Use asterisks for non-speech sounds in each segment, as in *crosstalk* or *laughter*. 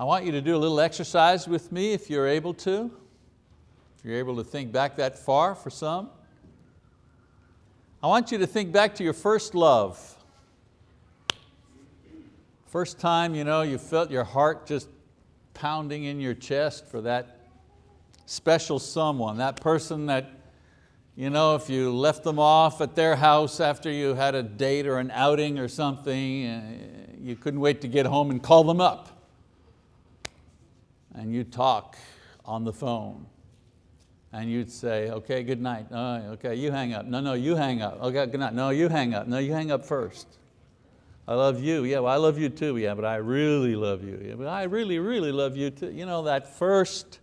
I want you to do a little exercise with me if you're able to. If you're able to think back that far for some. I want you to think back to your first love. First time you, know, you felt your heart just pounding in your chest for that special someone, that person that you know, if you left them off at their house after you had a date or an outing or something, uh, you couldn't wait to get home and call them up. And you'd talk on the phone. And you'd say, okay, good night. Oh, okay, you hang up. No, no, you hang up. Okay, good night. No, you hang up. No, you hang up first. I love you. Yeah, well, I love you too. Yeah, but I really love you. Yeah, but I really, really love you too. You know, that first,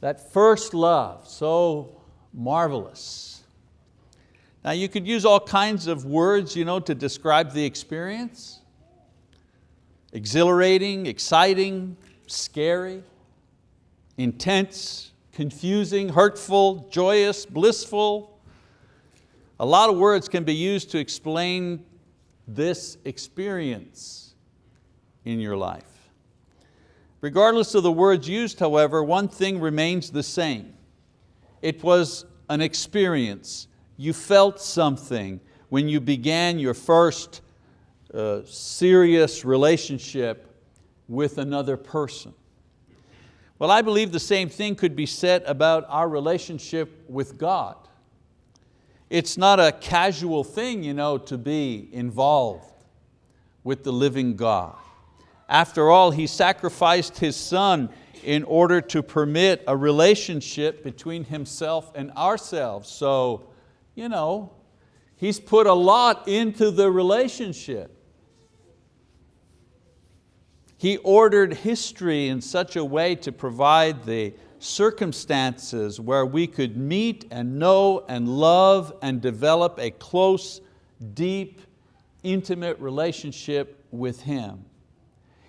that first love, so marvelous. Now you could use all kinds of words you know, to describe the experience. Exhilarating, exciting, scary, intense, confusing, hurtful, joyous, blissful. A lot of words can be used to explain this experience in your life. Regardless of the words used, however, one thing remains the same. It was an experience. You felt something when you began your first uh, serious relationship with another person. Well, I believe the same thing could be said about our relationship with God. It's not a casual thing you know, to be involved with the living God. After all, He sacrificed His Son in order to permit a relationship between Himself and ourselves. So, you know, He's put a lot into the relationship. He ordered history in such a way to provide the circumstances where we could meet and know and love and develop a close, deep, intimate relationship with Him.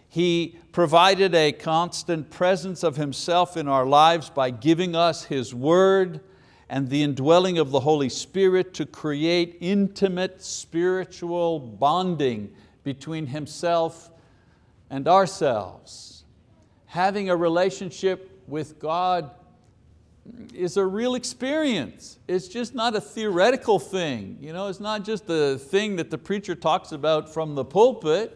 He provided a constant presence of Himself in our lives by giving us His word and the indwelling of the Holy Spirit to create intimate spiritual bonding between Himself and ourselves. Having a relationship with God is a real experience. It's just not a theoretical thing. You know, it's not just the thing that the preacher talks about from the pulpit.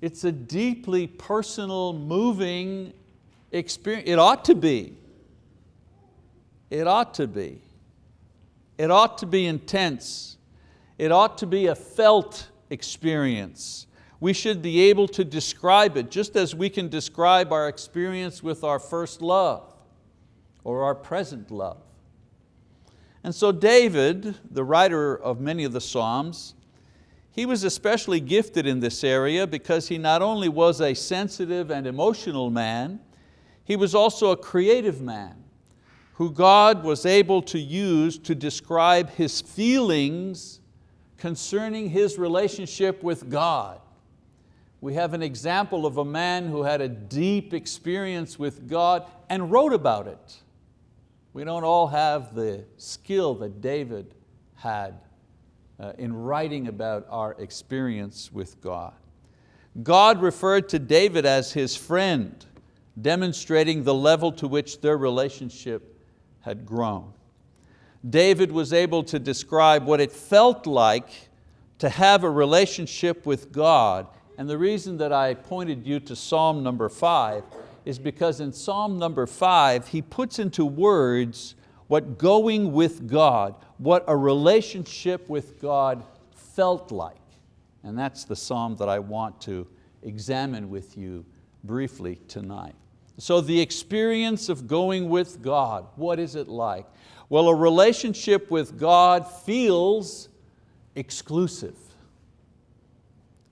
It's a deeply personal, moving experience. It ought to be. It ought to be. It ought to be intense. It ought to be a felt experience. We should be able to describe it just as we can describe our experience with our first love or our present love. And so David, the writer of many of the Psalms, he was especially gifted in this area because he not only was a sensitive and emotional man, he was also a creative man who God was able to use to describe his feelings concerning his relationship with God. We have an example of a man who had a deep experience with God and wrote about it. We don't all have the skill that David had uh, in writing about our experience with God. God referred to David as his friend, demonstrating the level to which their relationship had grown. David was able to describe what it felt like to have a relationship with God. And the reason that I pointed you to Psalm number five is because in Psalm number five, he puts into words what going with God, what a relationship with God felt like. And that's the psalm that I want to examine with you briefly tonight. So the experience of going with God, what is it like? Well, a relationship with God feels exclusive.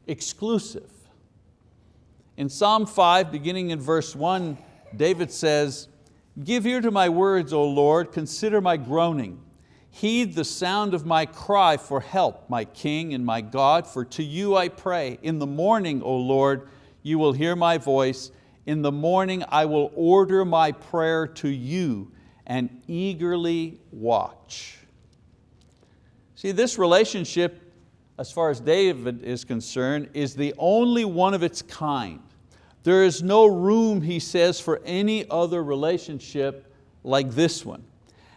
Exclusive. In Psalm 5, beginning in verse 1, David says, Give ear to my words, O Lord, consider my groaning. Heed the sound of my cry for help, my King and my God, for to you I pray. In the morning, O Lord, you will hear my voice. In the morning I will order my prayer to you and eagerly watch. See, this relationship, as far as David is concerned, is the only one of its kind. There is no room, he says, for any other relationship like this one.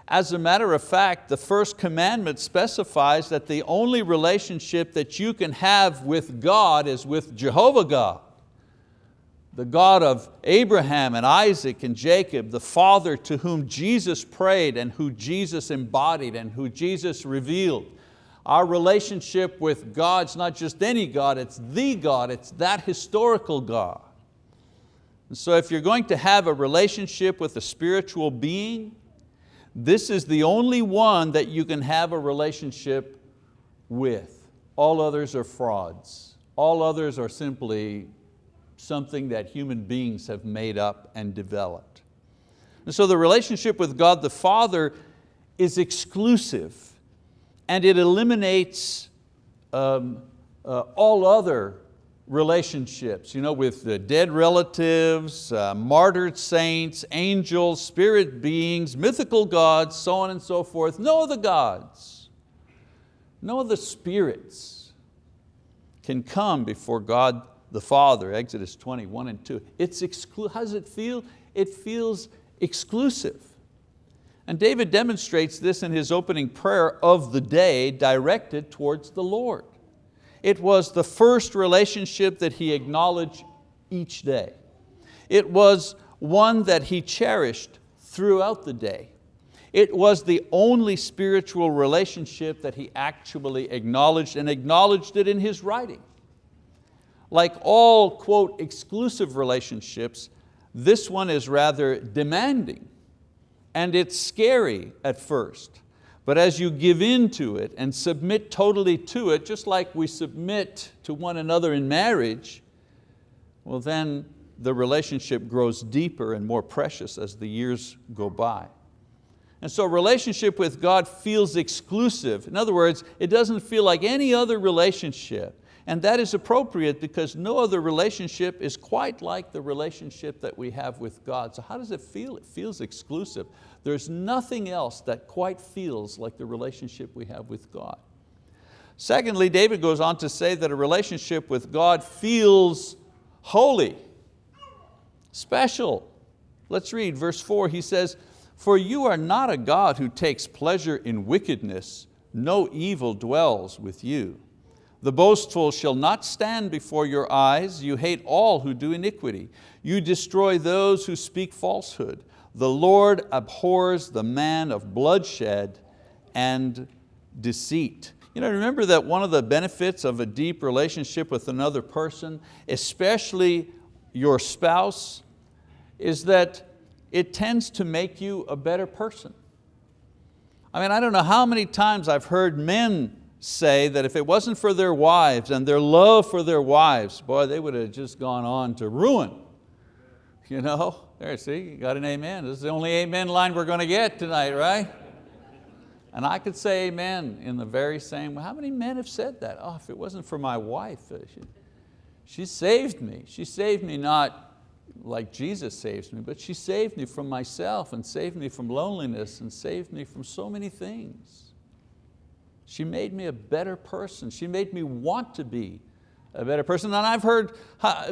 As a matter of fact, the first commandment specifies that the only relationship that you can have with God is with Jehovah God the God of Abraham and Isaac and Jacob, the Father to whom Jesus prayed and who Jesus embodied and who Jesus revealed. Our relationship with God's not just any God, it's the God, it's that historical God. And so if you're going to have a relationship with a spiritual being, this is the only one that you can have a relationship with. All others are frauds. All others are simply something that human beings have made up and developed. And so the relationship with God the Father is exclusive and it eliminates um, uh, all other relationships, you know, with the dead relatives, uh, martyred saints, angels, spirit beings, mythical gods, so on and so forth. No other gods, no other spirits can come before God the Father, Exodus 21 and 2. It's exclu how does it feel? It feels exclusive. And David demonstrates this in his opening prayer of the day directed towards the Lord. It was the first relationship that he acknowledged each day. It was one that he cherished throughout the day. It was the only spiritual relationship that he actually acknowledged and acknowledged it in his writing. Like all, quote, exclusive relationships, this one is rather demanding and it's scary at first. But as you give in to it and submit totally to it, just like we submit to one another in marriage, well then the relationship grows deeper and more precious as the years go by. And so relationship with God feels exclusive. In other words, it doesn't feel like any other relationship. And that is appropriate because no other relationship is quite like the relationship that we have with God. So how does it feel? It feels exclusive. There's nothing else that quite feels like the relationship we have with God. Secondly, David goes on to say that a relationship with God feels holy, special. Let's read verse four, he says, for you are not a God who takes pleasure in wickedness, no evil dwells with you. The boastful shall not stand before your eyes. You hate all who do iniquity. You destroy those who speak falsehood. The Lord abhors the man of bloodshed and deceit. You know, remember that one of the benefits of a deep relationship with another person, especially your spouse, is that it tends to make you a better person. I mean, I don't know how many times I've heard men say that if it wasn't for their wives and their love for their wives, boy, they would have just gone on to ruin. You know, there, see, you got an amen. This is the only amen line we're going to get tonight, right? And I could say amen in the very same way. How many men have said that? Oh, if it wasn't for my wife, uh, she, she saved me. She saved me not like Jesus saves me, but she saved me from myself and saved me from loneliness and saved me from so many things. She made me a better person. She made me want to be a better person. And I've heard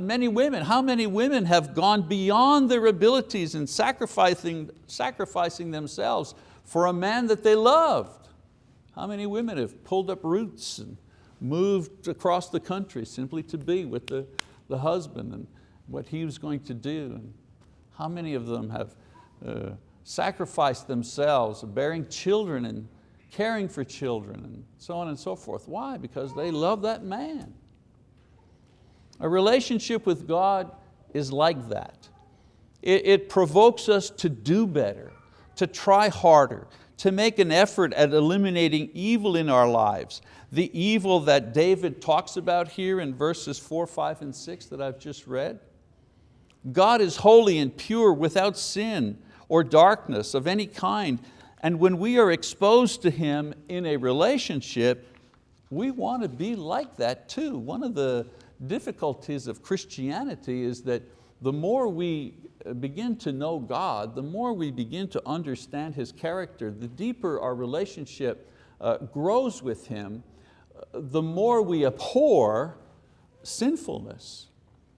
many women, how many women have gone beyond their abilities in sacrificing, sacrificing themselves for a man that they loved. How many women have pulled up roots and moved across the country simply to be with the, the husband and what he was going to do. And how many of them have uh, sacrificed themselves, bearing children and caring for children and so on and so forth. Why? Because they love that man. A relationship with God is like that. It, it provokes us to do better, to try harder, to make an effort at eliminating evil in our lives. The evil that David talks about here in verses four, five, and six that I've just read. God is holy and pure without sin or darkness of any kind. And when we are exposed to Him in a relationship, we want to be like that too. One of the difficulties of Christianity is that the more we begin to know God, the more we begin to understand His character, the deeper our relationship uh, grows with Him, uh, the more we abhor sinfulness.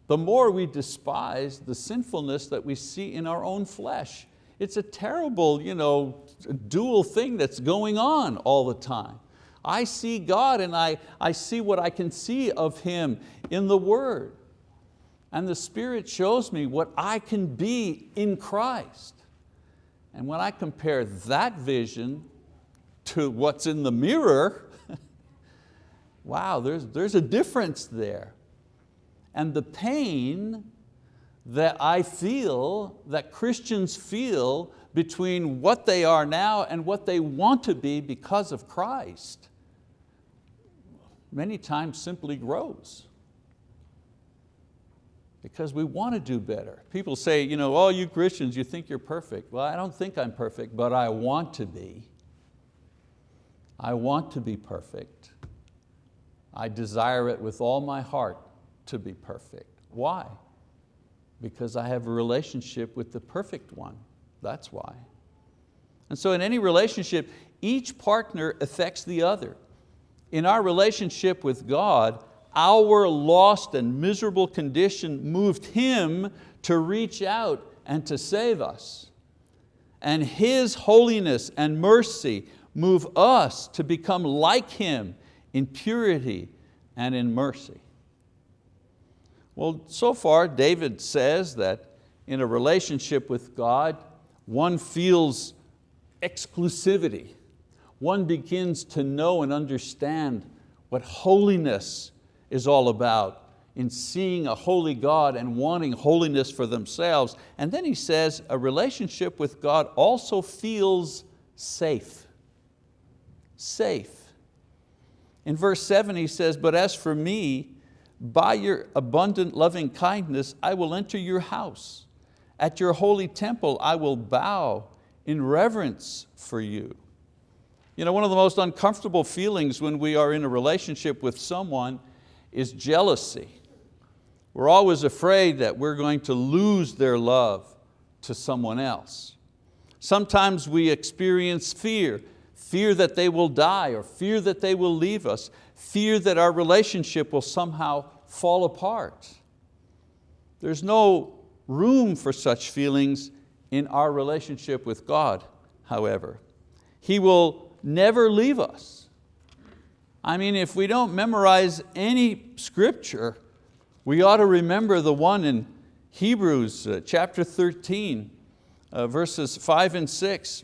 the more we despise the sinfulness that we see in our own flesh. It's a terrible you know, dual thing that's going on all the time. I see God and I, I see what I can see of Him in the Word. And the Spirit shows me what I can be in Christ. And when I compare that vision to what's in the mirror, *laughs* wow, there's, there's a difference there. And the pain that I feel, that Christians feel between what they are now and what they want to be because of Christ, many times simply grows. Because we want to do better. People say, you know, oh, you Christians, you think you're perfect. Well, I don't think I'm perfect, but I want to be. I want to be perfect. I desire it with all my heart to be perfect. Why? Because I have a relationship with the perfect one. That's why. And so in any relationship, each partner affects the other. In our relationship with God, our lost and miserable condition moved Him to reach out and to save us. And His holiness and mercy move us to become like Him in purity and in mercy. Well, so far David says that in a relationship with God, one feels exclusivity. One begins to know and understand what holiness is all about in seeing a holy God and wanting holiness for themselves. And then he says a relationship with God also feels safe. Safe. In verse seven he says, but as for me, by your abundant loving kindness, I will enter your house. At your holy temple, I will bow in reverence for you. You know, one of the most uncomfortable feelings when we are in a relationship with someone is jealousy. We're always afraid that we're going to lose their love to someone else. Sometimes we experience fear, fear that they will die or fear that they will leave us fear that our relationship will somehow fall apart. There's no room for such feelings in our relationship with God, however. He will never leave us. I mean, if we don't memorize any scripture, we ought to remember the one in Hebrews uh, chapter 13, uh, verses five and six.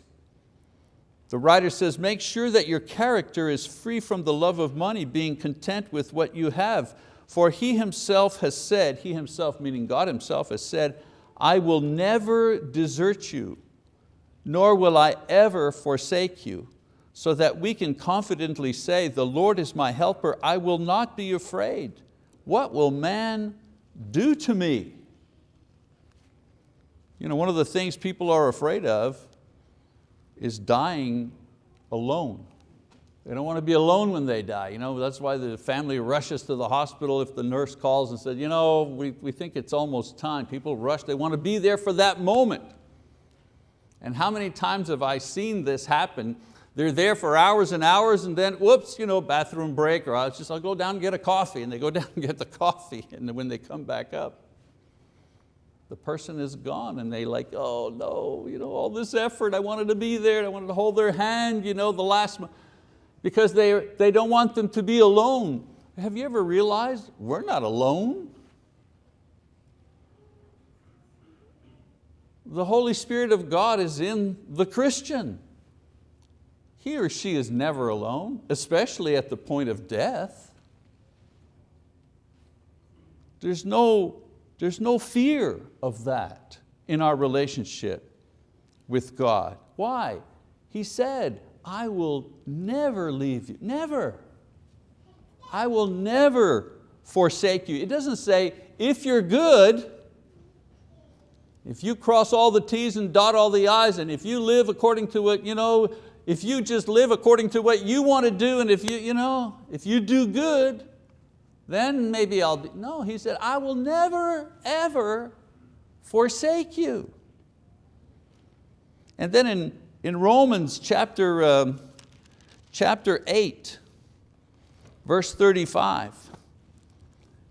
The writer says, make sure that your character is free from the love of money, being content with what you have. For he himself has said, he himself meaning God himself has said, I will never desert you, nor will I ever forsake you, so that we can confidently say, the Lord is my helper, I will not be afraid. What will man do to me? You know, one of the things people are afraid of is dying alone. They don't want to be alone when they die. You know, that's why the family rushes to the hospital if the nurse calls and says, you know, we, we think it's almost time. People rush, they want to be there for that moment. And how many times have I seen this happen? They're there for hours and hours and then, whoops, you know, bathroom break, or I'll just I'll go down and get a coffee. And they go *laughs* down and get the coffee, and when they come back up, the person is gone and they like, oh no, you know, all this effort, I wanted to be there, I wanted to hold their hand, you know, the last, because they, they don't want them to be alone. Have you ever realized we're not alone? The Holy Spirit of God is in the Christian. He or she is never alone, especially at the point of death. There's no there's no fear of that in our relationship with God. Why? He said, I will never leave you, never. I will never forsake you. It doesn't say, if you're good, if you cross all the T's and dot all the I's, and if you live according to what, you know, if you just live according to what you want to do, and if you, you know, if you do good, then maybe I'll be, no, he said, I will never, ever forsake you. And then in, in Romans chapter, um, chapter 8, verse 35,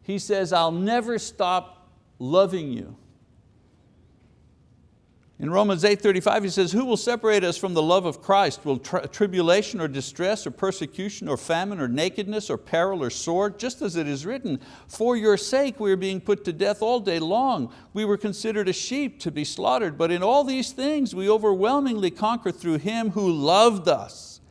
he says, I'll never stop loving you. In Romans 8.35 he says, who will separate us from the love of Christ? Will tri tribulation or distress or persecution or famine or nakedness or peril or sword? Just as it is written, for your sake we are being put to death all day long. We were considered a sheep to be slaughtered, but in all these things we overwhelmingly conquer through Him who loved us.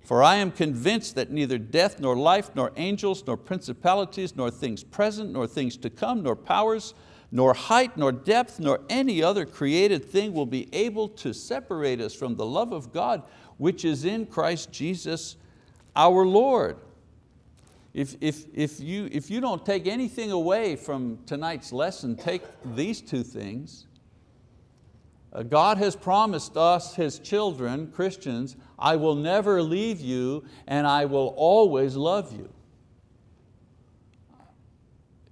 For I am convinced that neither death nor life, nor angels, nor principalities, nor things present, nor things to come, nor powers, nor height, nor depth, nor any other created thing will be able to separate us from the love of God which is in Christ Jesus our Lord. If, if, if, you, if you don't take anything away from tonight's lesson, take these two things. Uh, God has promised us, His children, Christians, I will never leave you and I will always love you.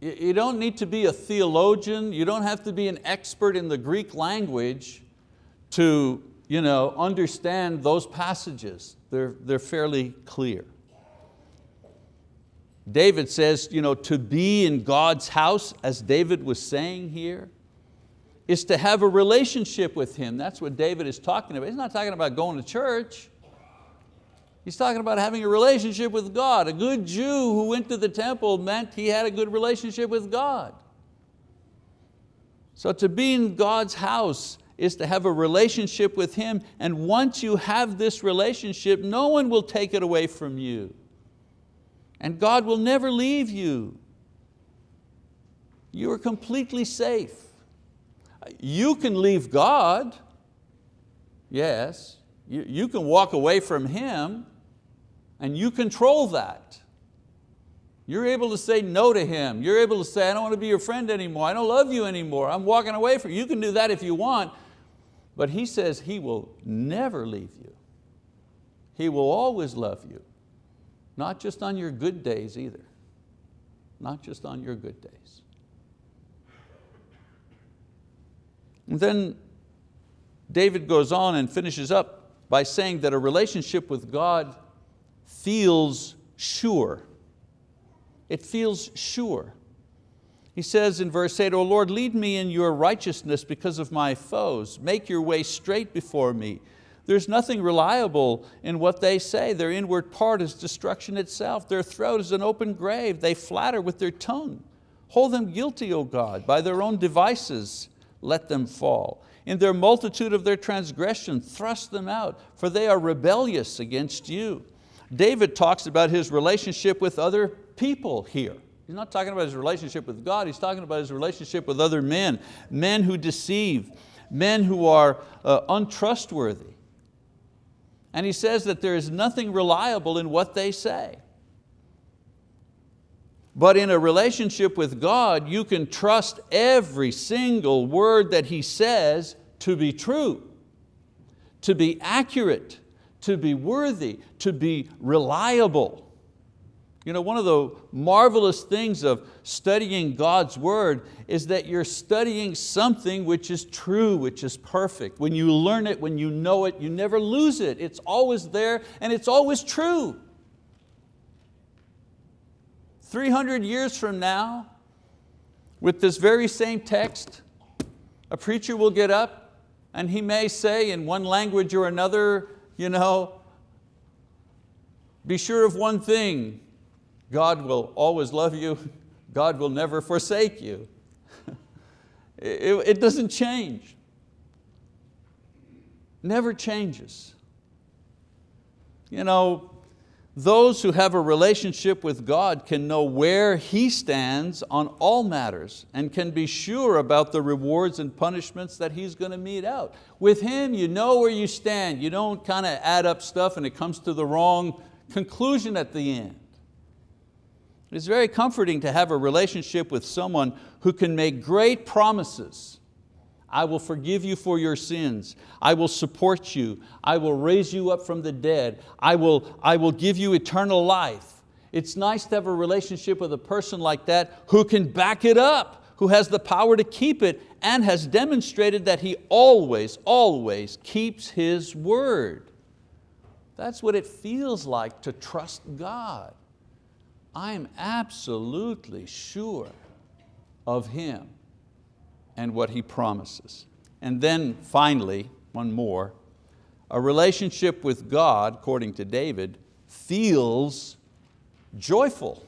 You don't need to be a theologian, you don't have to be an expert in the Greek language to you know, understand those passages. They're, they're fairly clear. David says, you know, to be in God's house, as David was saying here, is to have a relationship with Him. That's what David is talking about. He's not talking about going to church. He's talking about having a relationship with God. A good Jew who went to the temple meant he had a good relationship with God. So to be in God's house is to have a relationship with Him and once you have this relationship, no one will take it away from you. And God will never leave you. You are completely safe. You can leave God, yes, you, you can walk away from Him, and you control that. You're able to say no to him. You're able to say, I don't want to be your friend anymore. I don't love you anymore. I'm walking away from you. You can do that if you want. But he says he will never leave you. He will always love you. Not just on your good days either. Not just on your good days. And then David goes on and finishes up by saying that a relationship with God feels sure. It feels sure. He says in verse 8, O Lord, lead me in your righteousness because of my foes. Make your way straight before me. There's nothing reliable in what they say. Their inward part is destruction itself. Their throat is an open grave. They flatter with their tongue. Hold them guilty, O God. By their own devices, let them fall. In their multitude of their transgression, thrust them out, for they are rebellious against you. David talks about his relationship with other people here. He's not talking about his relationship with God, he's talking about his relationship with other men, men who deceive, men who are uh, untrustworthy. And he says that there is nothing reliable in what they say. But in a relationship with God, you can trust every single word that He says to be true, to be accurate, to be worthy, to be reliable. You know, one of the marvelous things of studying God's word is that you're studying something which is true, which is perfect. When you learn it, when you know it, you never lose it. It's always there and it's always true. 300 years from now, with this very same text, a preacher will get up and he may say in one language or another, you know, be sure of one thing, God will always love you, *laughs* God will never forsake you. *laughs* it, it doesn't change. Never changes. You know, those who have a relationship with God can know where He stands on all matters and can be sure about the rewards and punishments that He's going to mete out. With Him, you know where you stand. You don't kind of add up stuff and it comes to the wrong conclusion at the end. It's very comforting to have a relationship with someone who can make great promises I will forgive you for your sins. I will support you. I will raise you up from the dead. I will, I will give you eternal life. It's nice to have a relationship with a person like that who can back it up, who has the power to keep it and has demonstrated that he always, always keeps his word. That's what it feels like to trust God. I'm absolutely sure of Him and what He promises. And then finally, one more, a relationship with God, according to David, feels joyful.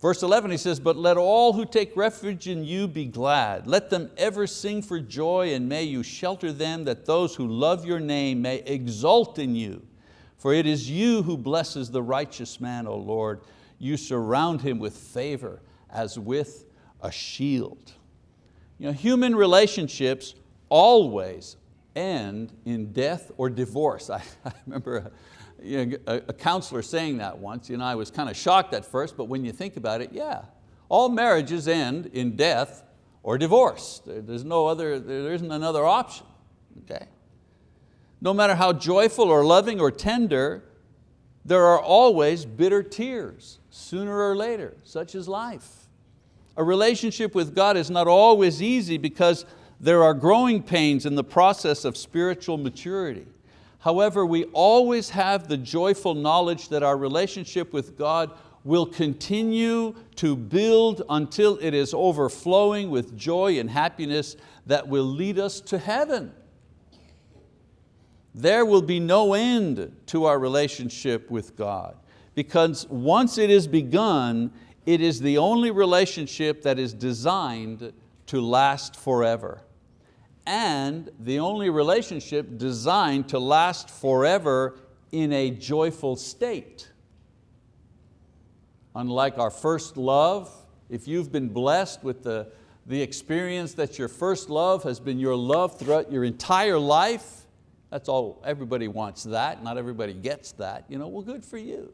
Verse 11 he says, but let all who take refuge in you be glad. Let them ever sing for joy and may you shelter them that those who love your name may exult in you. For it is you who blesses the righteous man, O Lord. You surround him with favor as with a shield. You know, human relationships always end in death or divorce. *laughs* I, I remember you know, a, a counselor saying that once. You know, I was kind of shocked at first, but when you think about it, yeah. All marriages end in death or divorce. There, there's no other, there isn't another option, okay? No matter how joyful or loving or tender, there are always bitter tears, sooner or later, such is life. A relationship with God is not always easy because there are growing pains in the process of spiritual maturity. However, we always have the joyful knowledge that our relationship with God will continue to build until it is overflowing with joy and happiness that will lead us to heaven. There will be no end to our relationship with God because once it is begun, it is the only relationship that is designed to last forever and the only relationship designed to last forever in a joyful state. Unlike our first love, if you've been blessed with the, the experience that your first love has been your love throughout your entire life, that's all, everybody wants that, not everybody gets that, you know, well good for you.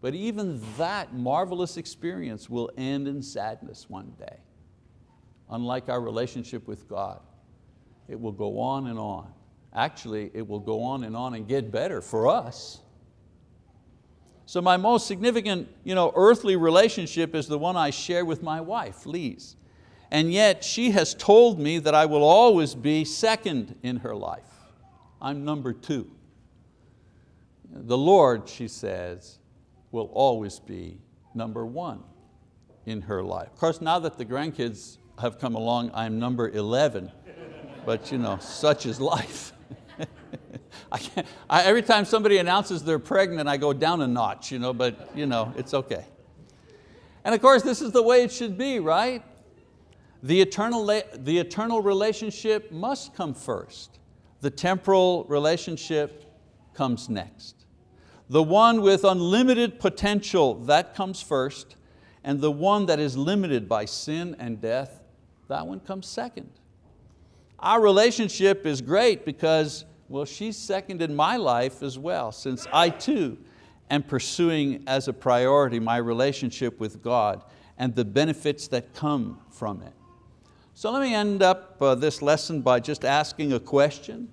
But even that marvelous experience will end in sadness one day, unlike our relationship with God. It will go on and on. Actually, it will go on and on and get better for us. So my most significant you know, earthly relationship is the one I share with my wife, Lise. And yet she has told me that I will always be second in her life. I'm number two. The Lord, she says, will always be number one in her life. Of course, now that the grandkids have come along, I'm number 11 but you know, such is life. *laughs* I I, every time somebody announces they're pregnant, I go down a notch, you know, but you know, it's okay. And of course, this is the way it should be, right? The eternal, the eternal relationship must come first. The temporal relationship comes next. The one with unlimited potential, that comes first, and the one that is limited by sin and death, that one comes second. Our relationship is great because, well, she's second in my life as well, since I too am pursuing as a priority my relationship with God and the benefits that come from it. So let me end up uh, this lesson by just asking a question.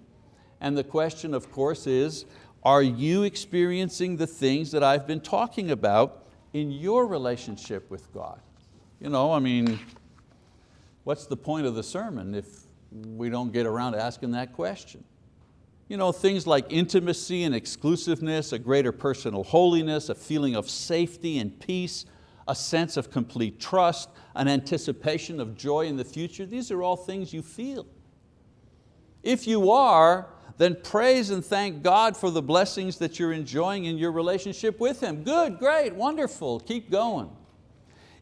And the question, of course, is, are you experiencing the things that I've been talking about in your relationship with God? You know, I mean, what's the point of the sermon if we don't get around to asking that question. You know, things like intimacy and exclusiveness, a greater personal holiness, a feeling of safety and peace, a sense of complete trust, an anticipation of joy in the future, these are all things you feel. If you are, then praise and thank God for the blessings that you're enjoying in your relationship with Him. Good, great, wonderful, keep going.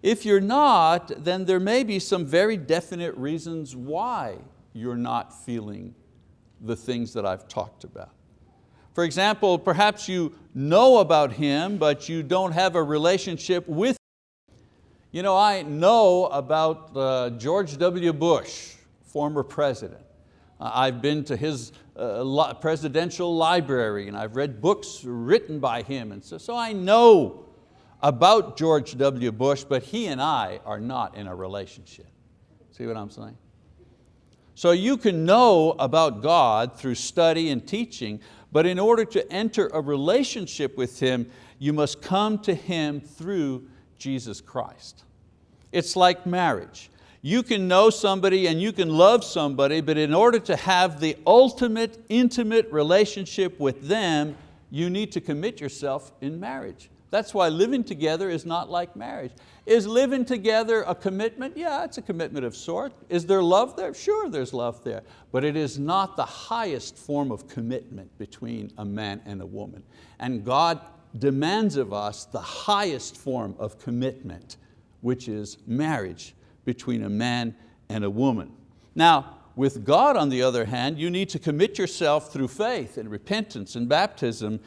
If you're not, then there may be some very definite reasons why you're not feeling the things that I've talked about. For example, perhaps you know about him, but you don't have a relationship with him. You know, I know about uh, George W. Bush, former president. Uh, I've been to his uh, presidential library and I've read books written by him. And so, so I know about George W. Bush, but he and I are not in a relationship. See what I'm saying? So you can know about God through study and teaching, but in order to enter a relationship with Him, you must come to Him through Jesus Christ. It's like marriage. You can know somebody and you can love somebody, but in order to have the ultimate intimate relationship with them, you need to commit yourself in marriage. That's why living together is not like marriage. Is living together a commitment? Yeah, it's a commitment of sort. Is there love there? Sure, there's love there. But it is not the highest form of commitment between a man and a woman. And God demands of us the highest form of commitment, which is marriage between a man and a woman. Now, with God, on the other hand, you need to commit yourself through faith and repentance and baptism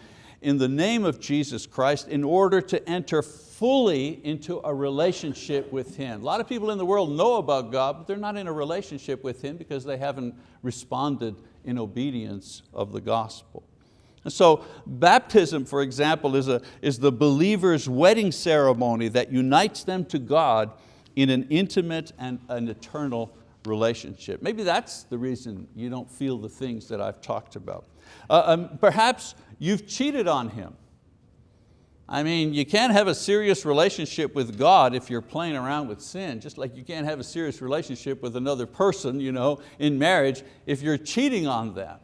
in the name of Jesus Christ in order to enter fully into a relationship with Him. A lot of people in the world know about God, but they're not in a relationship with Him because they haven't responded in obedience of the gospel. And so baptism, for example, is, a, is the believer's wedding ceremony that unites them to God in an intimate and an eternal relationship. Maybe that's the reason you don't feel the things that I've talked about. Uh, um, perhaps you've cheated on Him. I mean, you can't have a serious relationship with God if you're playing around with sin, just like you can't have a serious relationship with another person you know, in marriage if you're cheating on them.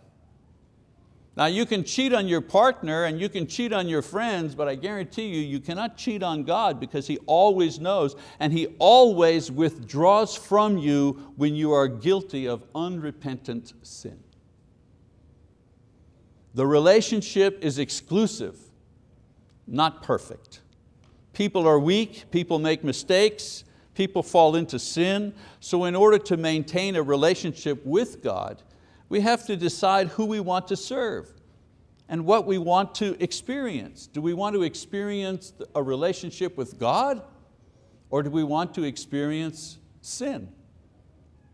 Now you can cheat on your partner and you can cheat on your friends, but I guarantee you, you cannot cheat on God because He always knows and He always withdraws from you when you are guilty of unrepentant sin. The relationship is exclusive, not perfect. People are weak, people make mistakes, people fall into sin. So in order to maintain a relationship with God, we have to decide who we want to serve and what we want to experience. Do we want to experience a relationship with God or do we want to experience sin?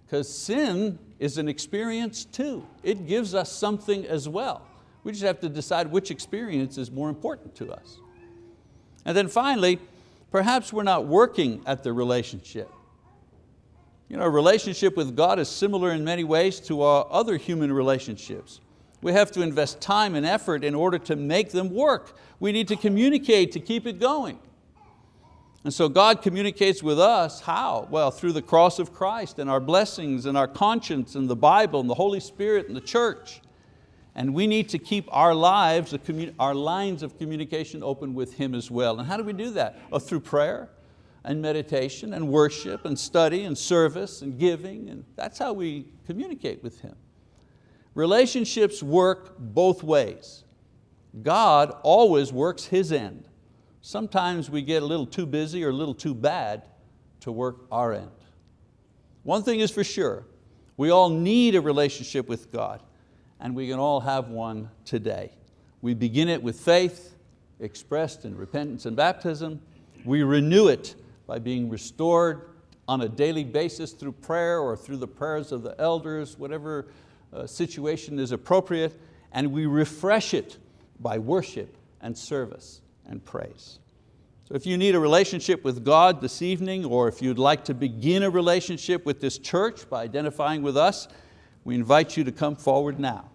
Because sin is an experience too. It gives us something as well. We just have to decide which experience is more important to us. And then finally, perhaps we're not working at the relationship. You know, relationship with God is similar in many ways to our other human relationships. We have to invest time and effort in order to make them work. We need to communicate to keep it going. And so God communicates with us, how? Well, through the cross of Christ and our blessings and our conscience and the Bible and the Holy Spirit and the church. And we need to keep our lives, our lines of communication open with Him as well. And how do we do that? Oh, through prayer, and meditation and worship and study and service and giving. And that's how we communicate with Him. Relationships work both ways. God always works His end. Sometimes we get a little too busy or a little too bad to work our end. One thing is for sure, we all need a relationship with God and we can all have one today. We begin it with faith expressed in repentance and baptism. We renew it by being restored on a daily basis through prayer or through the prayers of the elders, whatever uh, situation is appropriate, and we refresh it by worship and service and praise. So if you need a relationship with God this evening, or if you'd like to begin a relationship with this church by identifying with us, we invite you to come forward now.